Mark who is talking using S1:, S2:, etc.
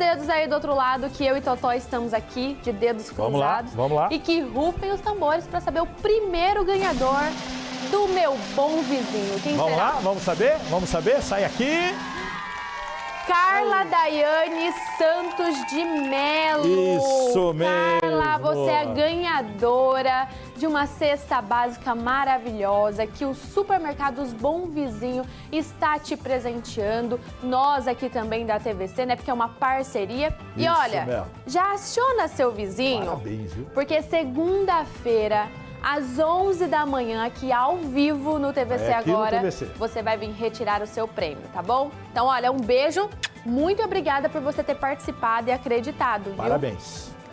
S1: dedos aí do outro lado que eu e Totó estamos aqui, de dedos cruzados.
S2: Vamos lá, vamos lá.
S1: E que rufem os tambores para saber o primeiro ganhador do meu bom vizinho. Quem
S2: Vamos
S1: será?
S2: lá, vamos saber? Vamos saber? Sai aqui.
S1: Carla Daiane Santos de Melo.
S2: Isso mesmo.
S1: Você é a ganhadora de uma cesta básica maravilhosa que o Supermercados Bom Vizinho está te presenteando. Nós aqui também da TVC, né? Porque é uma parceria. e
S2: Isso
S1: olha,
S2: mesmo.
S1: já aciona seu vizinho.
S2: Parabéns, viu?
S1: Porque segunda-feira, às 11 da manhã, aqui ao vivo no TVC
S2: É aqui no
S1: Agora,
S2: TVC.
S1: você vai vir retirar o seu prêmio, tá bom? Então, olha, um beijo. Muito obrigada por você ter participado e acreditado, viu?
S2: Parabéns.